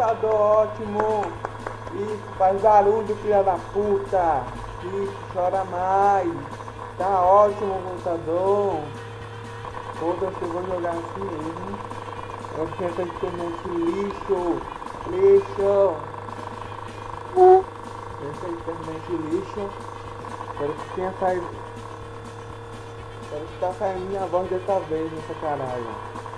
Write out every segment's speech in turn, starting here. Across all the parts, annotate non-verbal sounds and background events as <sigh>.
Computador ótimo. Isso, faz barulho, filha da puta. Isso, chora mais. Tá ótimo o computador. Foda-se, vou jogar assim mesmo. Eu tinha essa internet lixo. Lixo. Essa internet lixo. Espero que tenha saído. Espero que tá saindo minha voz dessa vez nessa caralho.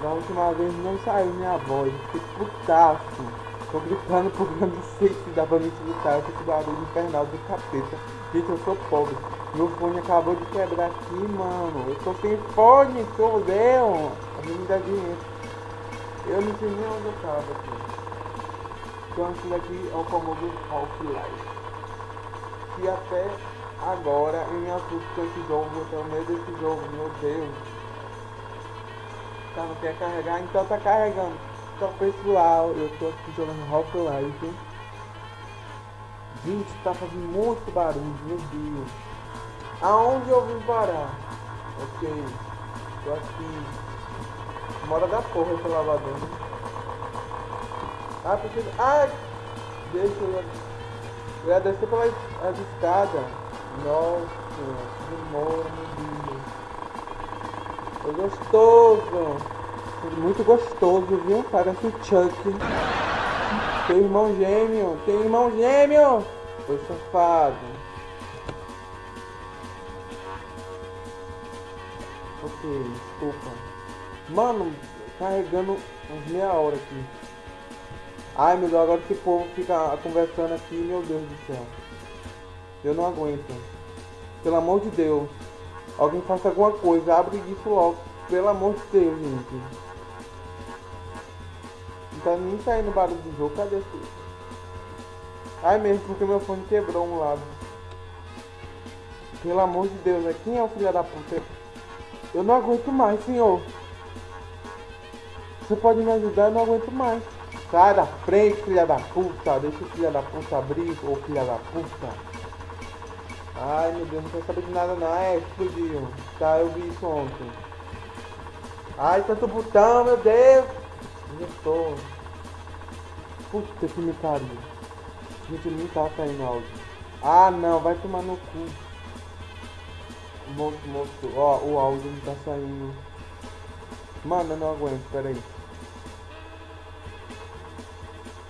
Da última vez não saiu minha voz, que putaço. Tô gritando eu não sei se dá pra me escutar esse barulho infernal do capeta. Gente, eu sou pobre. Meu fone acabou de quebrar aqui, mano. Eu tô sem fone, tô vendo. A me dá dinheiro. Eu não sei nem onde eu tava aqui. Então esse daqui é o famoso Half-Life. Que até agora me assusto com esse jogo, eu tenho medo desse jogo, meu Deus não quer carregar, então tá carregando. Então pessoal, eu tô aqui jogando Rock Life. Gente, tá fazendo muito barulho, meu Deus. Aonde eu vim parar? Ok. Tô aqui. Mora da porra esse lavador. Né? Ah, preciso. Ai! Deixa eu. Eu ia descer pelas escadas. Nossa, demora, meu Deus. Foi gostoso. Muito gostoso, viu? Parece o Chuck. Tem irmão gêmeo. Tem irmão gêmeo. Foi safado. Ok, desculpa. Mano, carregando uns meia hora aqui. Ai meu Deus, agora esse povo fica conversando aqui, meu Deus do céu. Eu não aguento. Pelo amor de Deus. Alguém faça alguma coisa, abre isso logo. Pelo amor de Deus, gente. Não tá nem saindo barulho do jogo, cadê esse? Ai mesmo, porque meu fone quebrou um lado. Pelo amor de Deus, né? Quem é o filho da puta? Eu não aguento mais, senhor. Você pode me ajudar? Eu não aguento mais. Sai da frente, filha da puta. Deixa o filho da puta abrir, ô filha da puta. Ai meu Deus, não quero saber de nada não. É, explodiu. Tá, eu vi isso ontem. Ai, tanto botão, meu Deus. Eu tô. Puta que me pariu. Gente, não tá saindo áudio. Ah não, vai tomar no cu. Moço, moço, ó, o áudio não tá saindo. Mano, eu não aguento, peraí.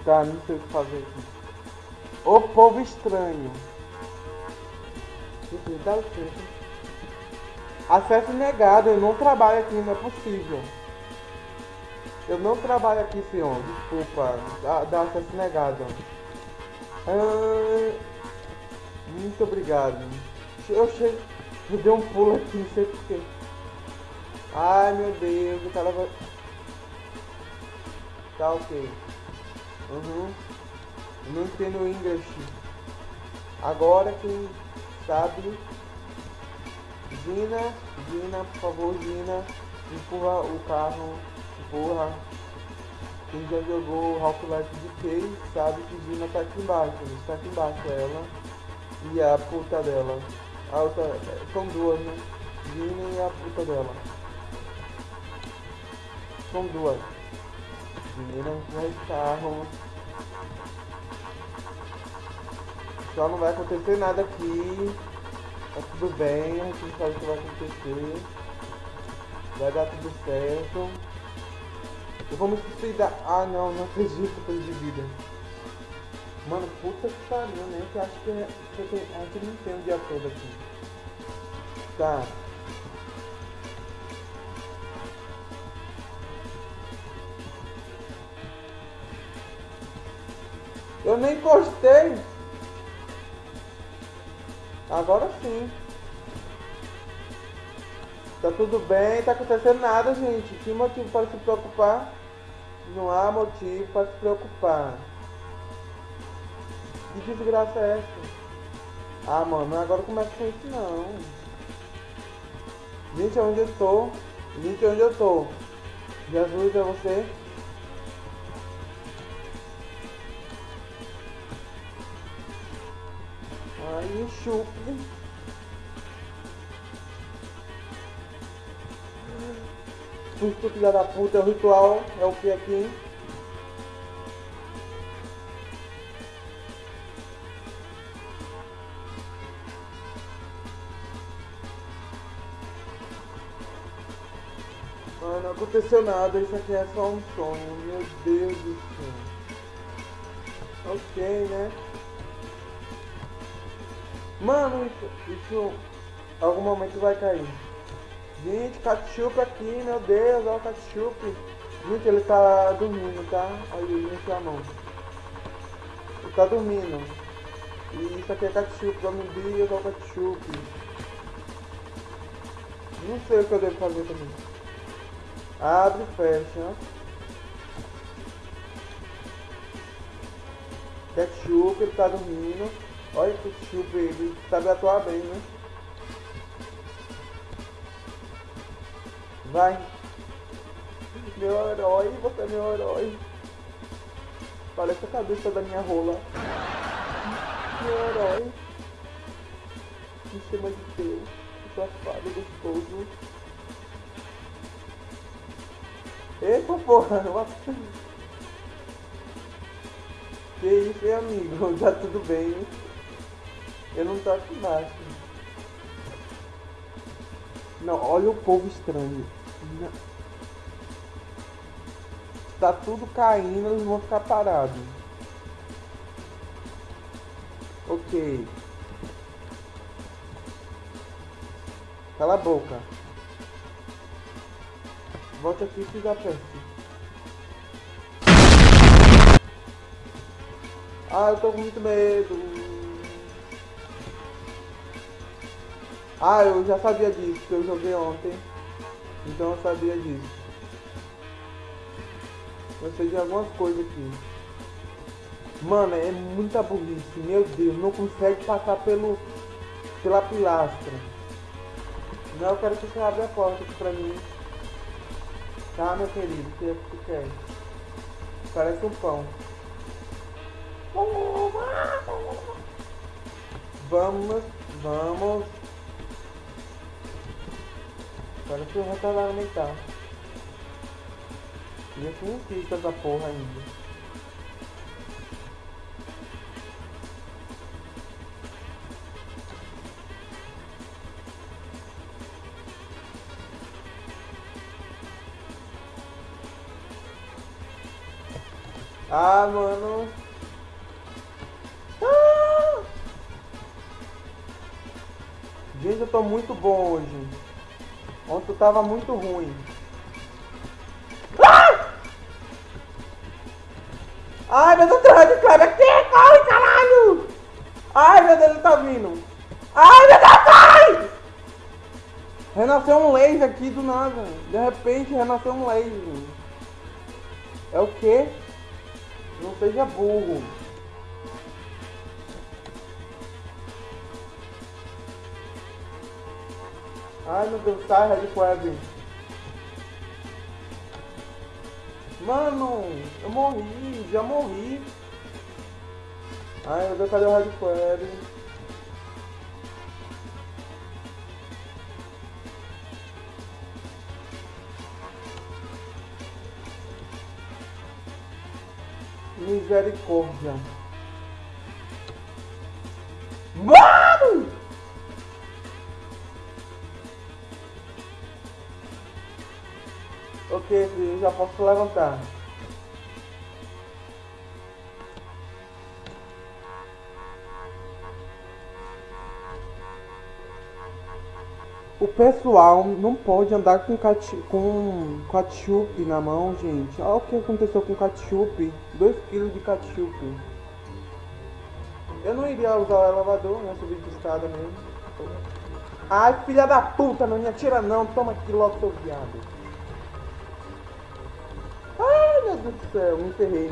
Tá, não sei o que fazer aqui. O povo estranho. Licença. Acesso negado, eu não trabalho aqui, não é possível. Eu não trabalho aqui, senhor. Desculpa. Dá, dá acesso negado. Ah, muito obrigado. Eu chego. Eu dei um pulo aqui, não sei porquê. Ai meu Deus, o cara vai. Tá ok. Uhum. Não entendo inglês. Agora que sabe? Gina, Gina, por favor, Gina, empurra o carro, empurra. Quem já jogou Half-Life de Case sabe que Gina tá aqui embaixo, está aqui embaixo ela e a puta dela. A outra, são duas, né? Gina e a puta dela. São duas. Gina o carro. Só não vai acontecer nada aqui. Tá tudo bem, a gente sabe o que vai acontecer. Vai dar tudo certo. Eu vou me suicidar. Ah não, não acredito que eu de vida. Mano, puta que pariu, né? Que acho que, que a gente não tem o dia todo aqui. Tá. Eu nem gostei. Agora sim. Tá tudo bem, tá acontecendo nada, gente. Que motivo para se preocupar? Não há motivo para se preocupar. Que desgraça é essa? Ah, mano, agora começa com isso não. Gente, onde eu tô? Gente, onde eu tô? Jesus é você? aí o chupro. Susto filha da puta, é o ritual, é o que aqui. Mano, não aconteceu nada, isso aqui é só um sonho, meu Deus do céu. Ok, né? Mano, isso, isso algum momento vai cair. Gente, ketchup aqui, meu Deus, olha o ketchup. Gente, ele tá dormindo, tá? Ele encheu a mão. Ele tá dormindo. E isso aqui é ketchup, vamos dias, olha o ketchup. Não sei o que eu devo fazer também. Abre e fecha. Ketchup, ele tá dormindo. Olha que ketchup, ele sabe atuar bem, né? Vai. Meu herói, você é meu herói. Parece a cabeça da minha rola. Meu herói. Me chama de Deus. Safado, gostoso. Eita <laughs> porra, Que isso, hein, amigo? <laughs> Tá tudo bem? Eu não tô aqui embaixo. Não, olha o povo estranho. Não. Tá tudo caindo, eles vão ficar parados. Ok. Cala a boca. Volte aqui e fica perto. Ah, eu tô com muito medo. Ah, eu já sabia disso, que eu joguei ontem. Então eu sabia disso. Eu sei de algumas coisas aqui. Mano, é muita burrice. Meu Deus, não consegue passar pelo pela pilastra. Não, eu quero que você abra a porta aqui pra mim. Tá, meu querido? O que é que tu quer? Parece um pão. Vamos, vamos. Parece um retardado mental. E eu não fiz essa porra ainda. Ah, mano. Ah! Gente, eu tô muito bom hoje. Ontem tava muito ruim. Ah! Ai, meu Deus, de cara aqui, corre, caralho! Ai, meu Deus, ele tá vindo. Ai, meu Deus, corre! Renasceu um laser aqui do nada. De repente, renasceu um laser. É o quê? Não seja burro. Ai meu Deus, sai Red Web. Mano, eu morri, já morri. Ai meu Deus, cadê o Red Web? Misericórdia. Mano! Ok, filho, já posso levantar. O pessoal não pode andar com, cati com ketchup na mão, gente. Olha o que aconteceu com ketchup. 2 kg de ketchup. Eu não iria usar o elevador, né? Subir de escada mesmo. Ai, filha da puta, não me atira não. Toma aqui logo, seu viado. Meu Deus do céu. Me enterrei,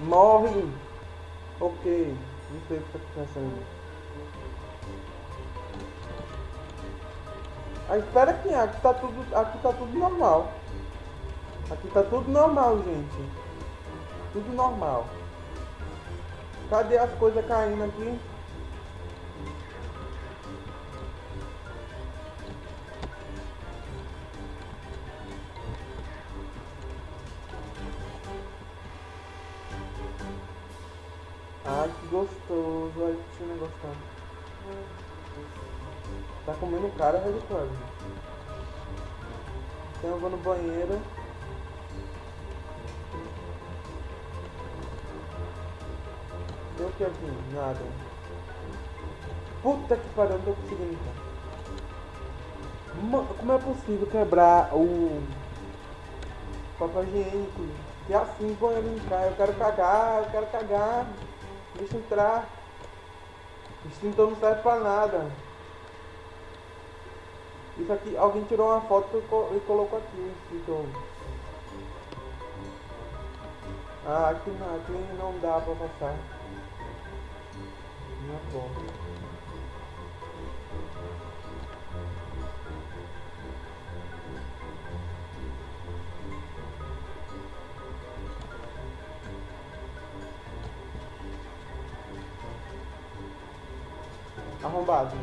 Morre! Ok, não sei o que está acontecendo. Ah, espera aqui, aqui tá tudo, aqui tá tudo normal. Aqui tá tudo normal, gente. Tudo normal. Cadê as coisas caindo aqui? No banheiro. Deu o que aqui? Nada. Puta que pariu, não tô conseguindo então. Como é possível quebrar o papel higiênico? E assim põe ele entrar. Eu quero cagar, eu quero cagar. Deixa entrar. O extintor não serve pra nada. Isso aqui, alguém tirou uma foto e colocou aqui o extintor. Ah, aqui não, aqui não dá pra passar. Não é bom. arrombado.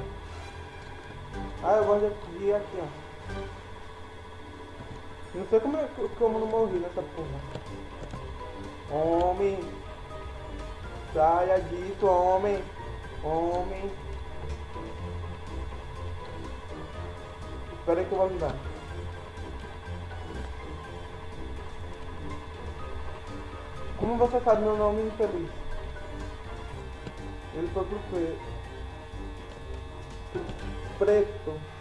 Ah, eu gosto ir aqui, ó. Não sei como, é, como não morri nessa porra. Homem. Saia disso, homem. Homem. Espera aí que eu vou ajudar. Como você sabe meu nome infeliz? Ele foi pro preto. Muito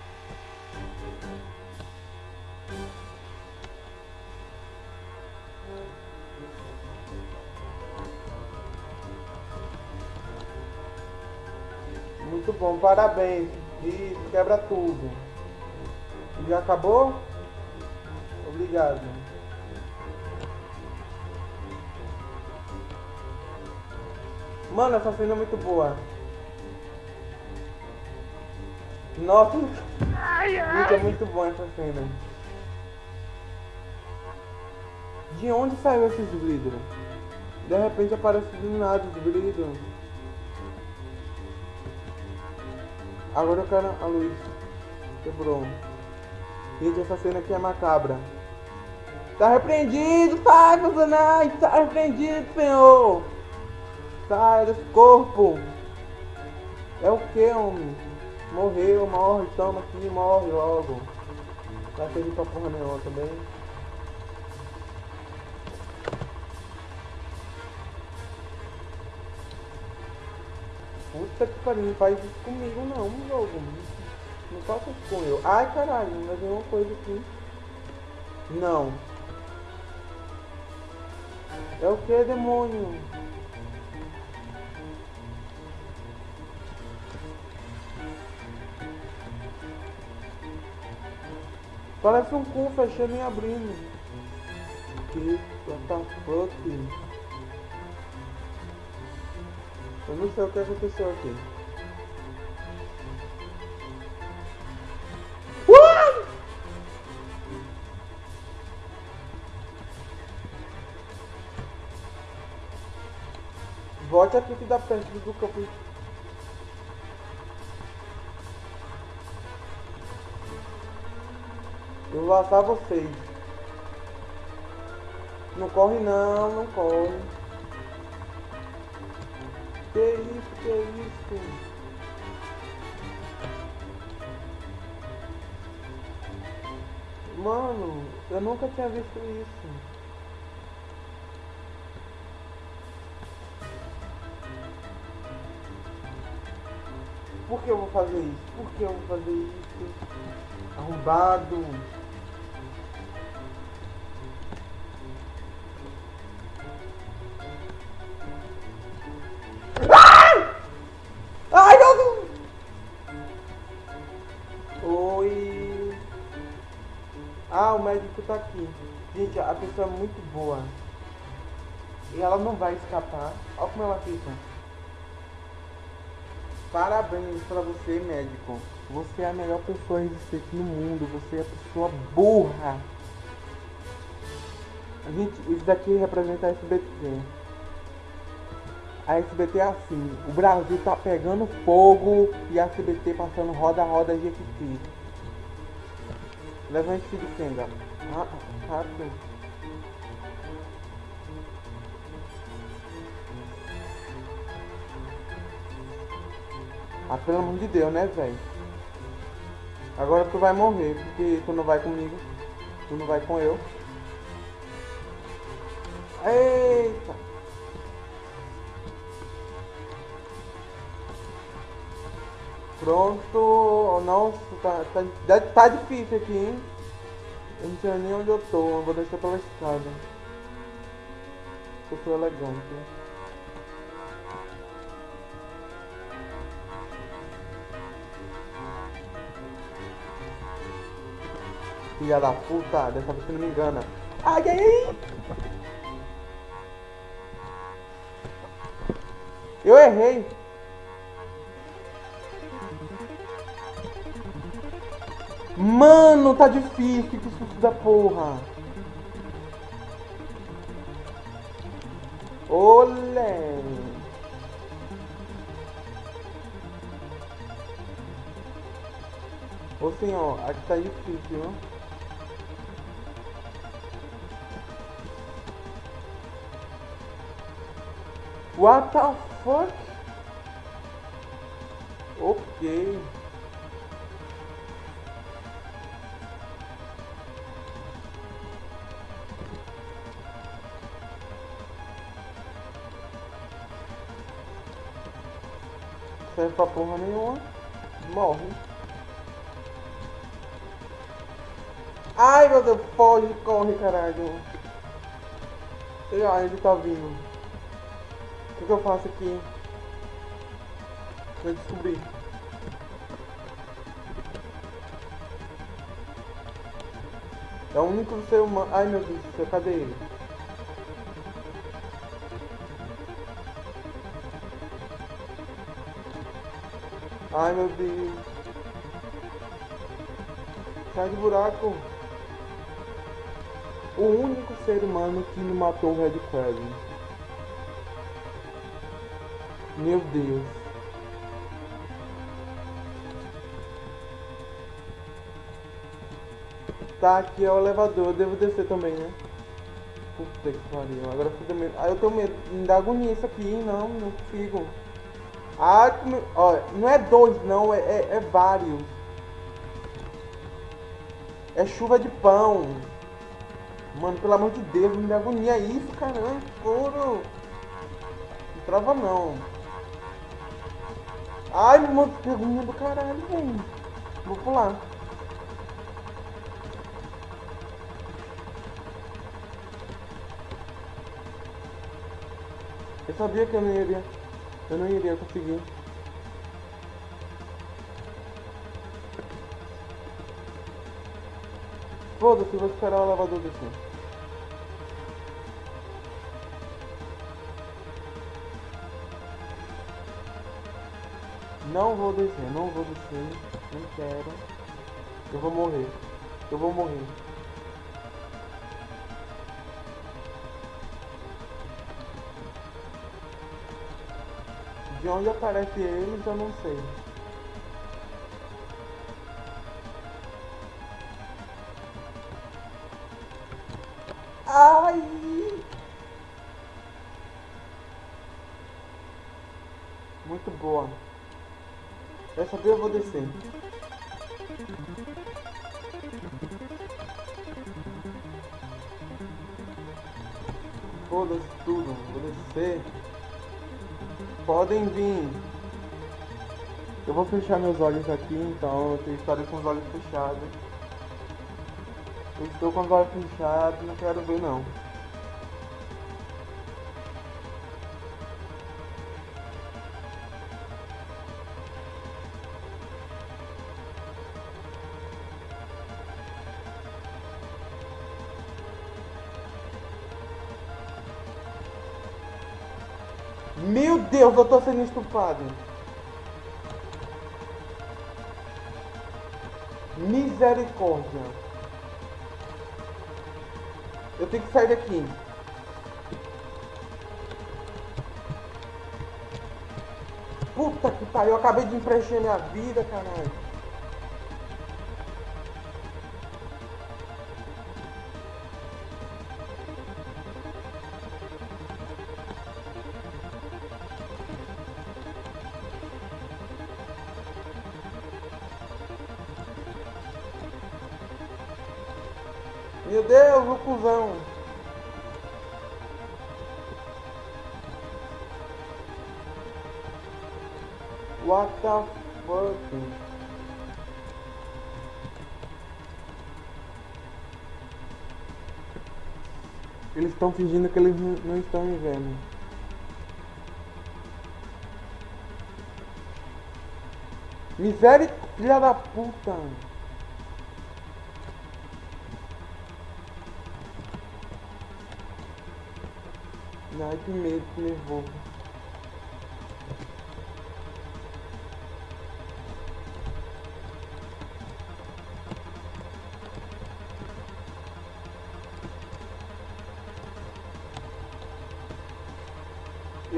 parabéns. Isso, quebra tudo. Já acabou? Obrigado. Mano, essa cena é muito boa. Nossa, ai, ai. é muito bom essa cena. De onde saiu esses vidros? De repente aparece do nada os vidros. Agora eu quero a luz. Quebrou. Gente, essa cena aqui é macabra. Tá repreendido, sai, Satanás! Tá repreendido, Senhor! Sai desse corpo! É o que, homem? Morreu, morre, toma aqui, morre logo. Vai servir pra porra nenhuma também. Puta que pariu, não faz isso comigo não, jogo. Não faça isso com eu. Ai caralho, mas tem uma coisa aqui. Não. É o que, demônio? Parece um cu fechando e abrindo. Que what the fuck? Eu não sei o que aconteceu aqui. Uh! Volte aqui que dá perto do campo Eu vou laçar vocês. Não corre não, não corre. Que isso, que isso? Mano, eu nunca tinha visto isso. Por que eu vou fazer isso? Por que eu vou fazer isso? Arrombado. Tá aqui. Gente, a pessoa é muito boa. E ela não vai escapar. Olha como ela fica. Parabéns pra você, médico. Você é a melhor pessoa existente no mundo. Você é a pessoa burra. Gente, isso daqui representa a SBT. A SBT é assim. O Brasil tá pegando fogo e a SBT passando roda-roda Jequiti. Levante de Kenga. Rápido. Ah, pelo amor de Deus, né, velho? Agora tu vai morrer, porque tu não vai comigo. Tu não vai com eu. Eita! Pronto. Nossa, tá, tá, tá difícil aqui, hein? Eu não sei nem onde eu tô. Eu vou descer pela escada. Eu sou elegante. Filha da puta, dessa vez você não me engana. Ai, ai, ai! Eu errei! Mano, tá difícil, que susto da porra! Olé! Ô senhor, aqui tá difícil, viu? What the fuck? Ok. Pra porra nenhuma. Morre. Ai meu Deus, foge, corre caralho. Sei lá, ele tá vindo. O que, que eu faço aqui? Pra descobrir. É o único ser humano. Ai meu Deus cadê ele? Ai meu Deus. Sai do buraco. O único ser humano que não matou o Red Crescent. Meu Deus. Tá, aqui é o elevador. Eu devo descer também, né? Puta que pariu. Agora fica medo. Ah, eu tenho medo. Me dá agonia isso aqui. Não, não consigo. Ah, como... Olha, não é dois, não. É, é, é vários. É chuva de pão. Mano, pelo amor de Deus, me dá agonia isso, caramba. Puro. Não trava não. Ai, mano, pergunta do caralho, velho. Vou pular. Eu sabia que eu não iria. Eu não iria conseguir. Foda-se, vou esperar o lavador descer. Não vou descer, não vou descer. Não quero. Eu vou morrer. Eu vou morrer. De onde aparece eles eu não sei. Ai! Muito boa. Essa aqui eu vou descer. Foda-se tudo, vou descer. Podem vir. Eu vou fechar meus olhos aqui, então eu estarei com os olhos fechados. Eu estou com os olhos fechados, não quero ver não. Deus, eu tô sendo estupado. Misericórdia. Eu tenho que sair daqui. Puta que pariu, eu acabei de empreencher minha vida, caralho. Estão fingindo que eles não estão me vendo. Miséria, filha da puta. Ai, que medo, que nervoso.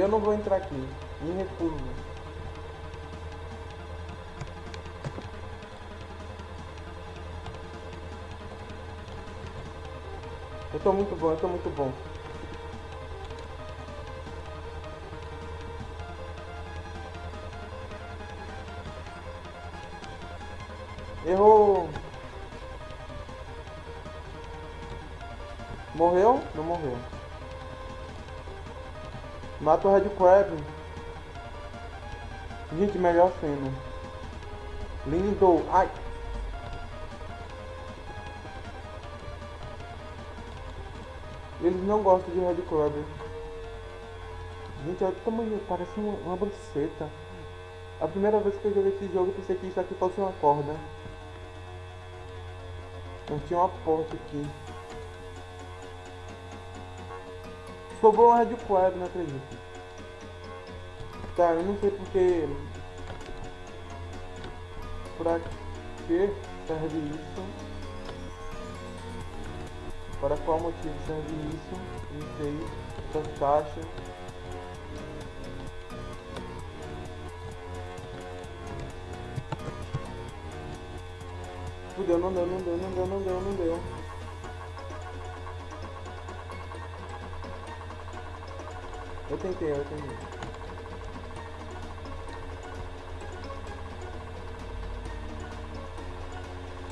Eu não vou entrar aqui. Me recuso. Eu tô muito bom, eu tô muito bom. Errou. Morreu? Não morreu. Mata o Red Crab. Gente, melhor cena. Lindo. Ai. Eles não gostam de Red Crab. Gente, olha o tamanho. Parece uma, uma. A primeira vez que eu joguei esse jogo, pensei que isso aqui fosse uma corda. Não tinha uma porta aqui. Sobrou uma Red Quad, não acredito. Tá, eu não sei porque... Pra que serve isso? Para qual motivo serve isso? Não sei. Essas caixas. Fudeu, não deu, não deu, não deu, não deu, não deu. Eu tentei, eu tentei.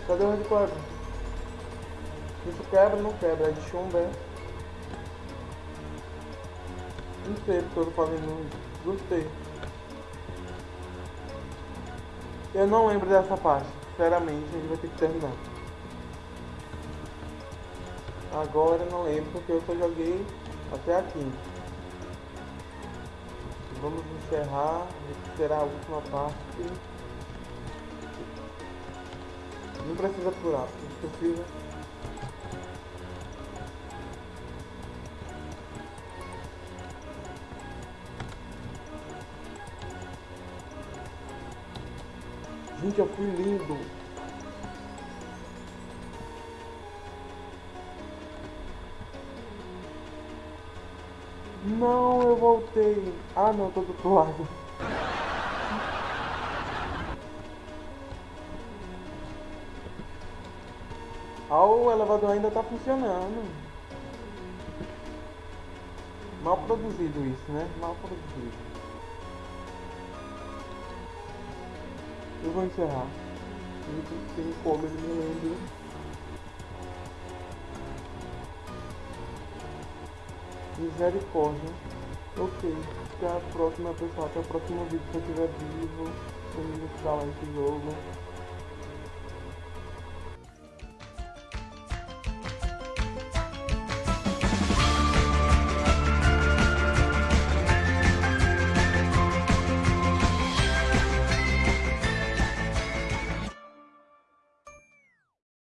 Cadê o hardcore? Isso quebra, não quebra, é de chumbo, é? Não sei porque eu tô fazendo Gostei. Eu não lembro dessa parte. Sinceramente, a gente vai ter que terminar. Agora não lembro porque eu só joguei até aqui. Vamos encerrar, será a última parte. Não precisa apurar, precisa. Gente, eu fui lindo. Não, eu voltei. Ah, não, tô do outro lado. Ah, o elevador ainda tá funcionando. Mal produzido isso, né? Mal produzido. Eu vou encerrar. Tem como ele me lembra. Misericórdia. Ok. Até a próxima, pessoal. Até o próximo vídeo. Se eu estiver vivo, comigo instalar esse jogo.